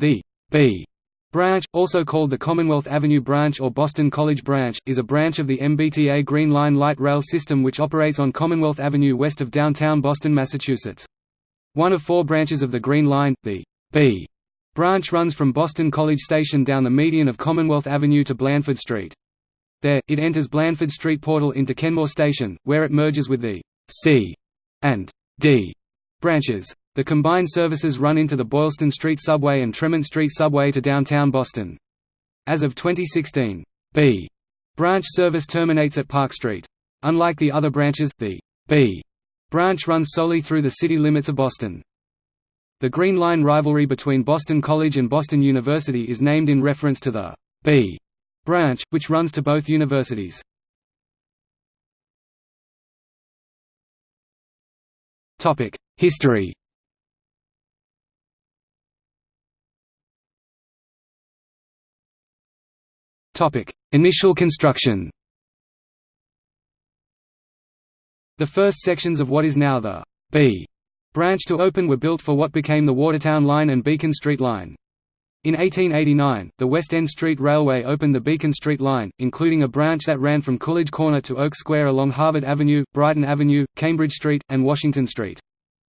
The B branch, also called the Commonwealth Avenue Branch or Boston College Branch, is a branch of the MBTA Green Line light rail system which operates on Commonwealth Avenue west of downtown Boston, Massachusetts. One of four branches of the Green Line, the B branch runs from Boston College Station down the median of Commonwealth Avenue to Blandford Street. There, it enters Blandford Street Portal into Kenmore Station, where it merges with the C and D branches. The combined services run into the Boylston Street Subway and Tremont Street Subway to downtown Boston. As of 2016, B branch service terminates at Park Street. Unlike the other branches, the B branch runs solely through the city limits of Boston. The Green Line rivalry between Boston College and Boston University is named in reference to the B branch, which runs to both universities. History Initial construction The first sections of what is now the B branch to open were built for what became the Watertown Line and Beacon Street Line. In 1889, the West End Street Railway opened the Beacon Street Line, including a branch that ran from Coolidge Corner to Oak Square along Harvard Avenue, Brighton Avenue, Cambridge Street, and Washington Street.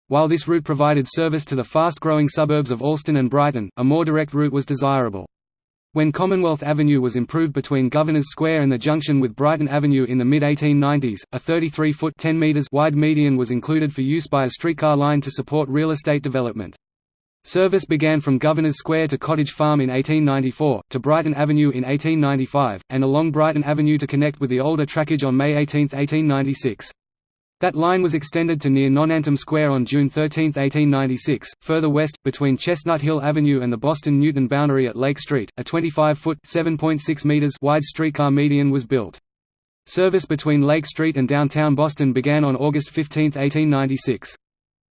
While this route provided service to the fast-growing suburbs of Allston and Brighton, a more direct route was desirable. When Commonwealth Avenue was improved between Governors Square and the junction with Brighton Avenue in the mid-1890s, a 33-foot (10 meters) wide median was included for use by a streetcar line to support real estate development. Service began from Governors Square to Cottage Farm in 1894, to Brighton Avenue in 1895, and along Brighton Avenue to connect with the older trackage on May 18, 1896. That line was extended to near Nonantum Square on June 13, 1896. Further west, between Chestnut Hill Avenue and the Boston Newton boundary at Lake Street, a 25-foot (7.6 meters) wide streetcar median was built. Service between Lake Street and downtown Boston began on August 15, 1896.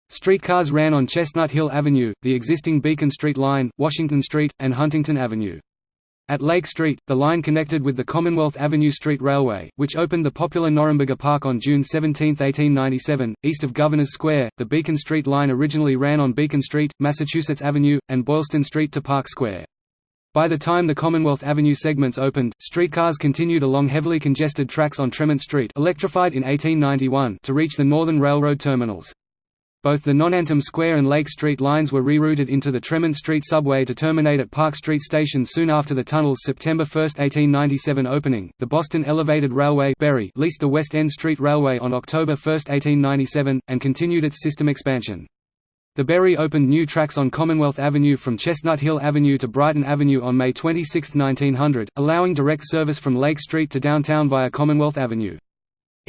Streetcars ran on Chestnut Hill Avenue, the existing Beacon Street Line, Washington Street, and Huntington Avenue. At Lake Street, the line connected with the Commonwealth Avenue Street Railway, which opened the popular Norumbega Park on June 17, 1897. East of Governors Square, the Beacon Street line originally ran on Beacon Street, Massachusetts Avenue, and Boylston Street to Park Square. By the time the Commonwealth Avenue segments opened, streetcars continued along heavily congested tracks on Tremont Street electrified in 1891 to reach the Northern Railroad terminals. Both the Nonantum Square and Lake Street lines were rerouted into the Tremont Street subway to terminate at Park Street Station soon after the tunnel's September 1, 1897 opening. The Boston Elevated Railway Berry leased the West End Street Railway on October 1, 1897, and continued its system expansion. The Berry opened new tracks on Commonwealth Avenue from Chestnut Hill Avenue to Brighton Avenue on May 26, 1900, allowing direct service from Lake Street to downtown via Commonwealth Avenue.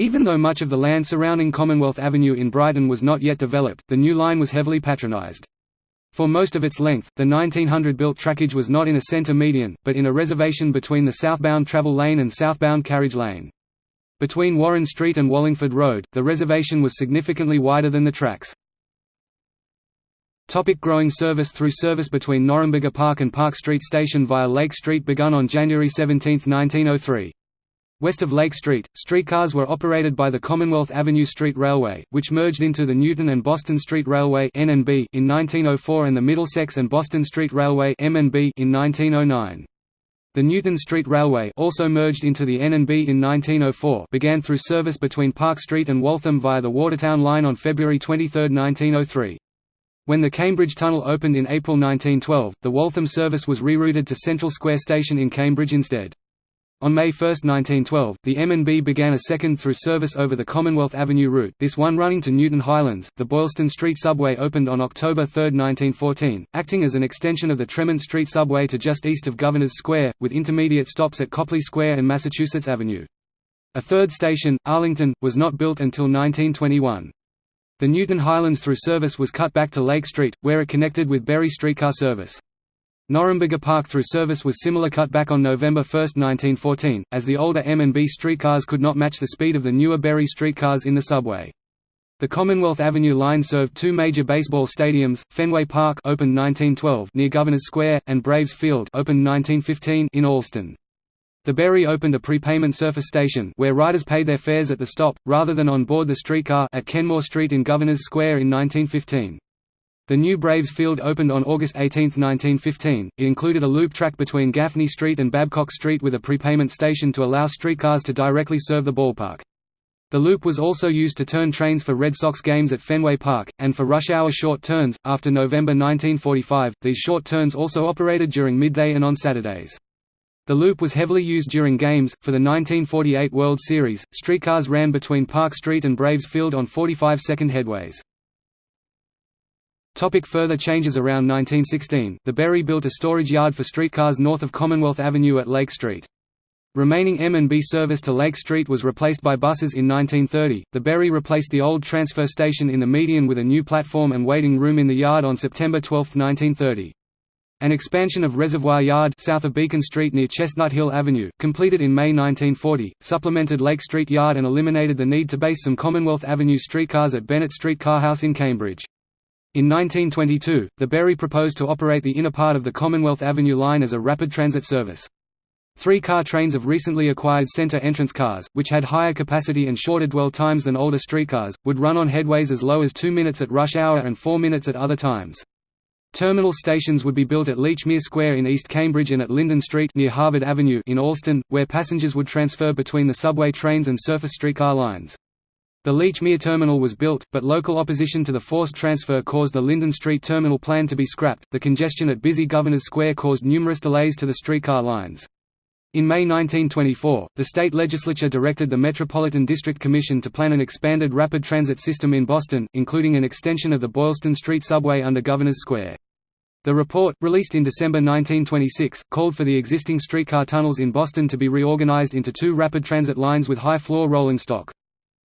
Even though much of the land surrounding Commonwealth Avenue in Brighton was not yet developed, the new line was heavily patronised. For most of its length, the 1900-built trackage was not in a centre median, but in a reservation between the southbound travel lane and southbound carriage lane. Between Warren Street and Wallingford Road, the reservation was significantly wider than the tracks. Topic growing service Through service between Norumbega Park and Park Street Station via Lake Street begun on January 17, 1903. West of Lake Street, streetcars were operated by the Commonwealth Avenue Street Railway, which merged into the Newton and Boston Street Railway in 1904 and the Middlesex and Boston Street Railway in 1909. The Newton Street Railway also merged into the N&B in 1904 began through service between Park Street and Waltham via the Watertown Line on February 23, 1903. When the Cambridge Tunnel opened in April 1912, the Waltham service was rerouted to Central Square Station in Cambridge instead. On May 1, 1912, the M&B began a second through service over the Commonwealth Avenue route this one running to Newton Highlands. The Boylston Street Subway opened on October 3, 1914, acting as an extension of the Tremont Street Subway to just east of Governors Square, with intermediate stops at Copley Square and Massachusetts Avenue. A third station, Arlington, was not built until 1921. The Newton Highlands through service was cut back to Lake Street, where it connected with Berry streetcar service. Norumbega Park through service was similar cut back on November 1, 1914, as the older M&B streetcars could not match the speed of the newer Berry streetcars in the subway. The Commonwealth Avenue line served two major baseball stadiums, Fenway Park opened 1912 near Governors Square and Braves Field opened 1915 in Allston. The Berry opened a prepayment surface station where riders paid their fares at the stop, rather than on board the streetcar at Kenmore Street in Governors Square in 1915. The new Braves Field opened on August 18, 1915. It included a loop track between Gaffney Street and Babcock Street with a prepayment station to allow streetcars to directly serve the ballpark. The loop was also used to turn trains for Red Sox games at Fenway Park, and for rush hour short turns. After November 1945, these short turns also operated during midday and on Saturdays. The loop was heavily used during games. For the 1948 World Series, streetcars ran between Park Street and Braves Field on 45 second headways. Topic further changes Around 1916, the Berry built a storage yard for streetcars north of Commonwealth Avenue at Lake Street. Remaining M&B service to Lake Street was replaced by buses in 1930. The Berry replaced the old transfer station in the median with a new platform and waiting room in the yard on September 12, 1930. An expansion of Reservoir Yard south of Beacon Street near Chestnut Hill Avenue, completed in May 1940, supplemented Lake Street Yard and eliminated the need to base some Commonwealth Avenue streetcars at Bennett Street Carhouse in Cambridge. In 1922, the Berry proposed to operate the inner part of the Commonwealth Avenue line as a rapid transit service. Three-car trains of recently acquired center entrance cars, which had higher capacity and shorter dwell times than older streetcars, would run on headways as low as 2 minutes at rush hour and 4 minutes at other times. Terminal stations would be built at Lechmere Square in East Cambridge and at Linden Street near Harvard Avenue in Allston, where passengers would transfer between the subway trains and surface streetcar lines. The Lechmere terminal was built, but local opposition to the forced transfer caused the Linden Street terminal plan to be scrapped. The congestion at busy Governors Square caused numerous delays to the streetcar lines. In May 1924, the state legislature directed the Metropolitan District Commission to plan an expanded rapid transit system in Boston, including an extension of the Boylston Street subway under Governors Square. The report, released in December 1926, called for the existing streetcar tunnels in Boston to be reorganized into two rapid transit lines with high-floor rolling stock.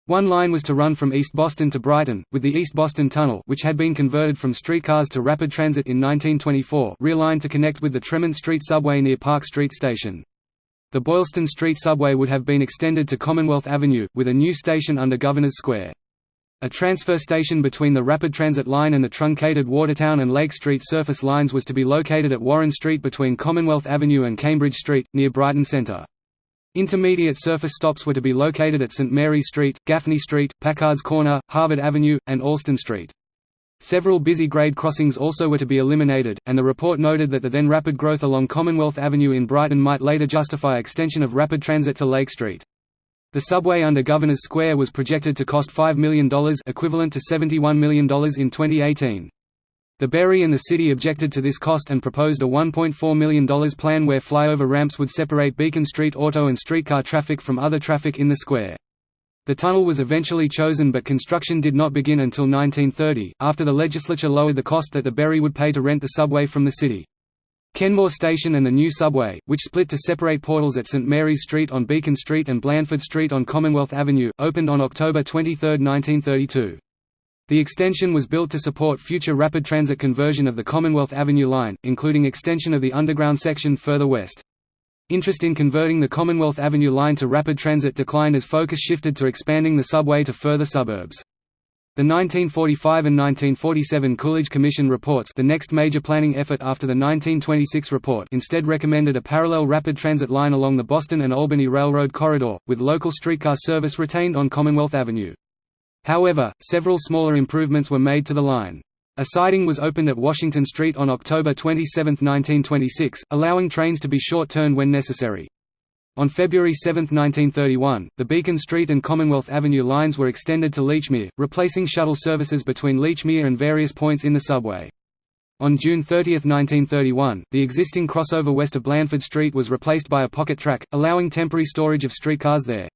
One line was to run from East Boston to Brighton, with the East Boston Tunnel which had been converted from streetcars to rapid transit in 1924 realigned to connect with the Tremont Street subway near Park Street Station. The Boylston Street subway would have been extended to Commonwealth Avenue, with a new station under Governors Square. A transfer station between the rapid transit line and the truncated Watertown and Lake Street surface lines was to be located at Warren Street between Commonwealth Avenue and Cambridge Street, near Brighton Centre. Intermediate surface stops were to be located at St Mary's Street, Gaffney Street, Packard's Corner, Harvard Avenue, and Allston Street. Several busy grade crossings also were to be eliminated, and the report noted that the then rapid growth along Commonwealth Avenue in Brighton might later justify extension of rapid transit to Lake Street. The subway under Governors Square was projected to cost $5 million equivalent to $71 million in 2018. The Berry and the city objected to this cost and proposed a $1.4 million plan where flyover ramps would separate Beacon Street auto and streetcar traffic from other traffic in the square. The tunnel was eventually chosen but construction did not begin until 1930, after the legislature lowered the cost that the Berry would pay to rent the subway from the city. Kenmore Station and the new subway, which split to separate portals at St Mary's Street on Beacon Street and Blandford Street on Commonwealth Avenue, opened on October 23, 1932. The extension was built to support future rapid transit conversion of the Commonwealth Avenue line, including extension of the underground section further west. Interest in converting the Commonwealth Avenue line to rapid transit declined as focus shifted to expanding the subway to further suburbs. The 1945 and 1947 Coolidge Commission reports the next major planning effort after the 1926 report instead recommended a parallel rapid transit line along the Boston and Albany Railroad corridor, with local streetcar service retained on Commonwealth Avenue. However, several smaller improvements were made to the line. A siding was opened at Washington Street on October 27, 1926, allowing trains to be short-turned when necessary. On February 7, 1931, the Beacon Street and Commonwealth Avenue lines were extended to Lechmere, replacing shuttle services between Lechmere and various points in the subway. On June 30, 1931, the existing crossover west of Blandford Street was replaced by a pocket track, allowing temporary storage of streetcars there.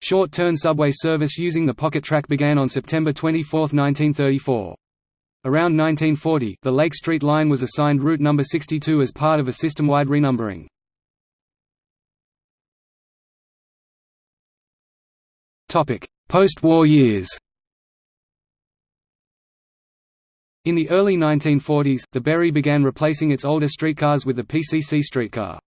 Short-turn subway service using the pocket track began on September 24, 1934. Around 1940, the Lake Street line was assigned route number 62 as part of a system-wide renumbering. Post-war years In the early 1940s, the Berry began replacing its older streetcars with the PCC streetcar.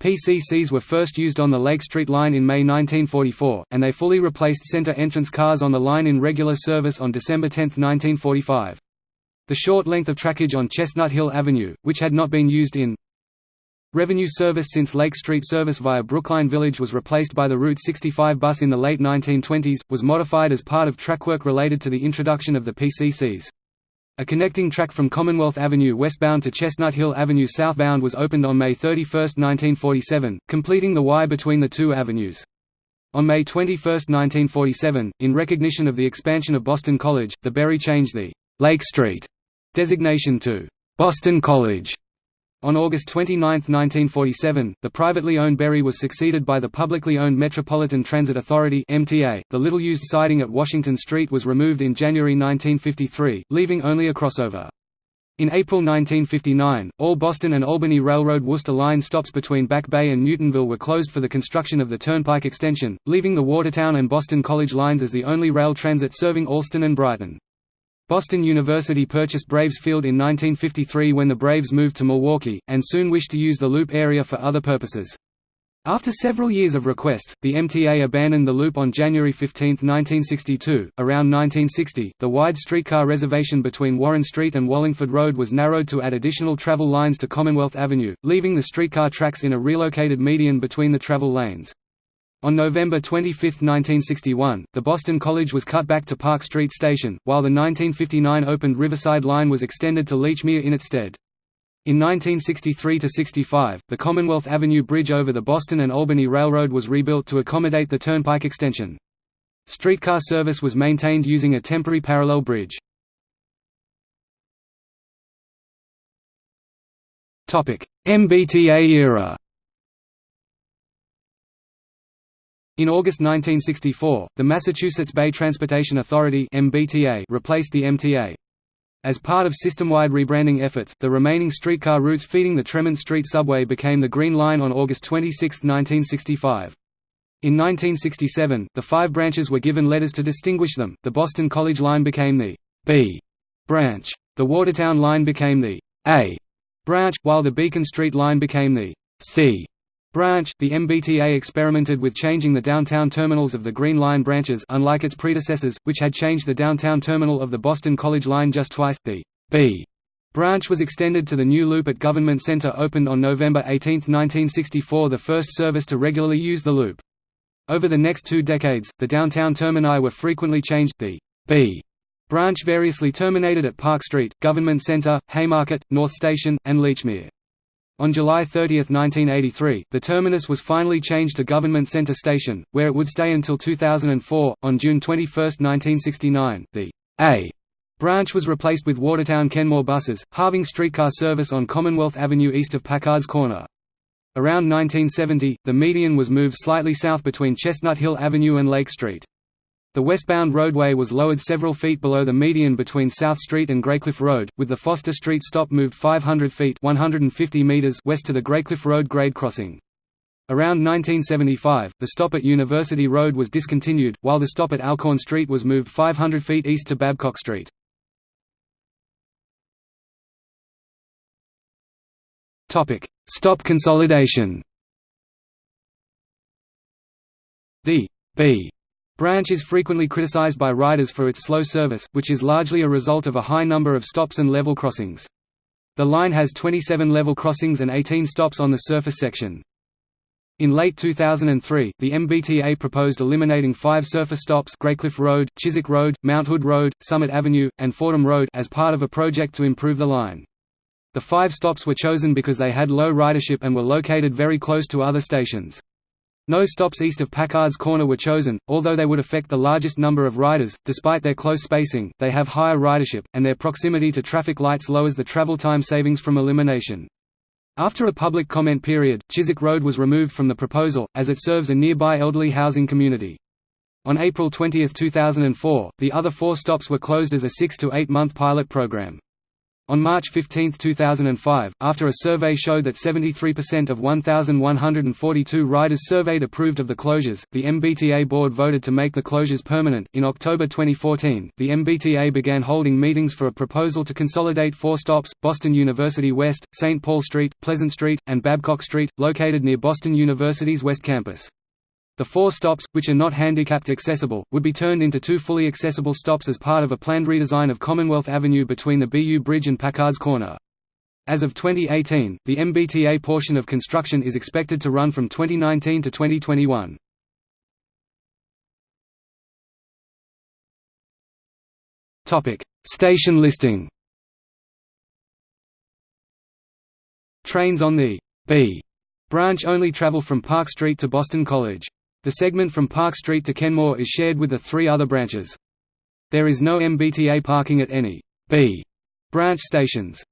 PCCs were first used on the Lake Street line in May 1944, and they fully replaced center entrance cars on the line in regular service on December 10, 1945. The short length of trackage on Chestnut Hill Avenue, which had not been used in revenue service since Lake Street service via Brookline Village was replaced by the Route 65 bus in the late 1920s, was modified as part of track work related to the introduction of the PCCs. A connecting track from Commonwealth Avenue westbound to Chestnut Hill Avenue southbound was opened on May 31, 1947, completing the Y between the two avenues. On May 21, 1947, in recognition of the expansion of Boston College, the Berry changed the «Lake Street» designation to «Boston College». On August 29, 1947, the privately owned Berry was succeeded by the publicly owned Metropolitan Transit Authority (MTA). The little-used siding at Washington Street was removed in January 1953, leaving only a crossover. In April 1959, all Boston and Albany Railroad Worcester Line stops between Back Bay and Newtonville were closed for the construction of the Turnpike extension, leaving the Watertown and Boston College lines as the only rail transit serving Allston and Brighton. Boston University purchased Braves Field in 1953 when the Braves moved to Milwaukee, and soon wished to use the Loop area for other purposes. After several years of requests, the MTA abandoned the loop on January 15, 1962. Around 1960, the wide streetcar reservation between Warren Street and Wallingford Road was narrowed to add additional travel lines to Commonwealth Avenue, leaving the streetcar tracks in a relocated median between the travel lanes. On November 25, 1961, the Boston College was cut back to Park Street Station, while the 1959 opened Riverside Line was extended to Lechmere in its stead. In 1963–65, the Commonwealth Avenue Bridge over the Boston and Albany Railroad was rebuilt to accommodate the Turnpike extension. Streetcar service was maintained using a temporary parallel bridge. MBTA era In August 1964, the Massachusetts Bay Transportation Authority (MBTA) replaced the MTA. As part of system-wide rebranding efforts, the remaining streetcar routes feeding the Tremont Street subway became the Green Line on August 26, 1965. In 1967, the five branches were given letters to distinguish them. The Boston College Line became the B branch. The Watertown Line became the A branch, while the Beacon Street Line became the C branch, the MBTA experimented with changing the downtown terminals of the Green Line branches unlike its predecessors, which had changed the downtown terminal of the Boston College Line just twice. The B branch was extended to the new loop at Government Center opened on November 18, 1964 the first service to regularly use the loop. Over the next two decades, the downtown termini were frequently changed. The B branch variously terminated at Park Street, Government Center, Haymarket, North Station, and Lechmere. On July 30, 1983, the terminus was finally changed to Government Center Station, where it would stay until 2004. On June 21, 1969, the A branch was replaced with Watertown Kenmore buses, halving streetcar service on Commonwealth Avenue east of Packard's Corner. Around 1970, the median was moved slightly south between Chestnut Hill Avenue and Lake Street. The westbound roadway was lowered several feet below the median between South Street and Graycliff Road, with the Foster Street stop moved 500 feet 150 meters west to the Graycliff Road grade crossing. Around 1975, the stop at University Road was discontinued, while the stop at Alcorn Street was moved 500 feet east to Babcock Street. Stop consolidation The B Branch is frequently criticized by riders for its slow service, which is largely a result of a high number of stops and level crossings. The line has 27 level crossings and 18 stops on the surface section. In late 2003, the MBTA proposed eliminating five surface stops Graycliff Road, Chiswick Road, Mount Hood Road, Summit Avenue, and Fordham Road as part of a project to improve the line. The five stops were chosen because they had low ridership and were located very close to other stations. No stops east of Packard's Corner were chosen, although they would affect the largest number of riders. Despite their close spacing, they have higher ridership, and their proximity to traffic lights lowers the travel time savings from elimination. After a public comment period, Chiswick Road was removed from the proposal, as it serves a nearby elderly housing community. On April 20, 2004, the other four stops were closed as a six to eight month pilot program. On March 15, 2005, after a survey showed that 73% of 1,142 riders surveyed approved of the closures, the MBTA board voted to make the closures permanent. In October 2014, the MBTA began holding meetings for a proposal to consolidate four stops Boston University West, St. Paul Street, Pleasant Street, and Babcock Street, located near Boston University's West Campus. The four stops, which are not handicapped accessible, would be turned into two fully accessible stops as part of a planned redesign of Commonwealth Avenue between the BU Bridge and Packard's Corner. As of 2018, the MBTA portion of construction is expected to run from 2019 to 2021. Topic: Station listing. Trains on the B branch only travel from Park Street to Boston College. The segment from Park Street to Kenmore is shared with the three other branches. There is no MBTA parking at any B branch stations.